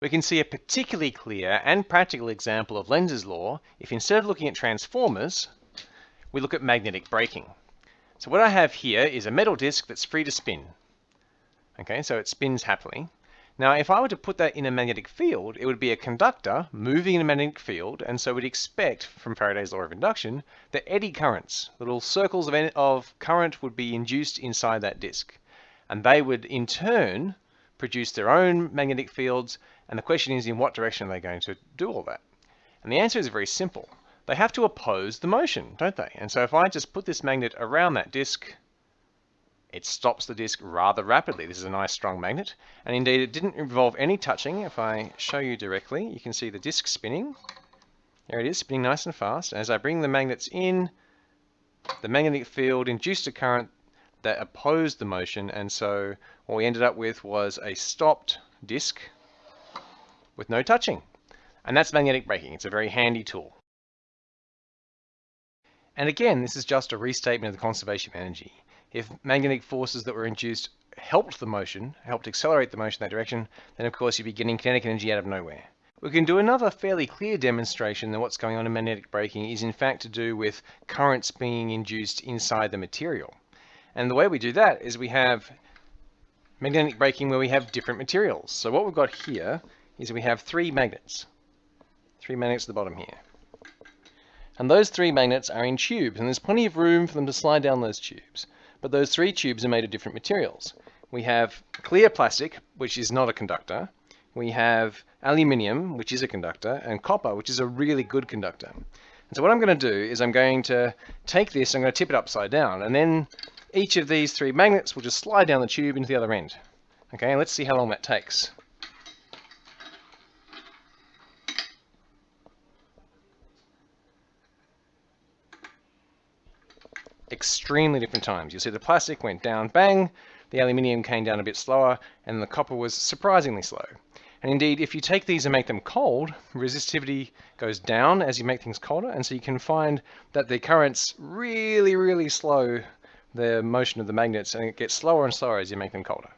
We can see a particularly clear and practical example of Lenz's law if instead of looking at transformers, we look at magnetic braking. So what I have here is a metal disc that's free to spin. Okay, so it spins happily. Now, if I were to put that in a magnetic field, it would be a conductor moving in a magnetic field, and so we'd expect, from Faraday's law of induction, that eddy currents, little circles of, of current would be induced inside that disk. And they would, in turn, produce their own magnetic fields, and the question is, in what direction are they going to do all that? And the answer is very simple. They have to oppose the motion, don't they? And so if I just put this magnet around that disk, it stops the disk rather rapidly. This is a nice strong magnet. And indeed, it didn't involve any touching. If I show you directly, you can see the disk spinning. There it is, spinning nice and fast. As I bring the magnets in, the magnetic field induced a current that opposed the motion. And so what we ended up with was a stopped disk with no touching. And that's magnetic braking. It's a very handy tool. And again, this is just a restatement of the conservation of energy. If magnetic forces that were induced helped the motion, helped accelerate the motion in that direction, then of course you'd be getting kinetic energy out of nowhere. We can do another fairly clear demonstration that what's going on in magnetic braking is in fact to do with currents being induced inside the material. And the way we do that is we have magnetic braking where we have different materials. So what we've got here is we have three magnets. Three magnets at the bottom here. And those three magnets are in tubes, and there's plenty of room for them to slide down those tubes but those three tubes are made of different materials. We have clear plastic, which is not a conductor. We have aluminium, which is a conductor, and copper, which is a really good conductor. And so what I'm going to do is I'm going to take this, I'm going to tip it upside down, and then each of these three magnets will just slide down the tube into the other end. Okay, let's see how long that takes. extremely different times. You'll see the plastic went down, bang, the aluminium came down a bit slower, and the copper was surprisingly slow. And indeed, if you take these and make them cold, resistivity goes down as you make things colder, and so you can find that the currents really, really slow the motion of the magnets, and it gets slower and slower as you make them colder.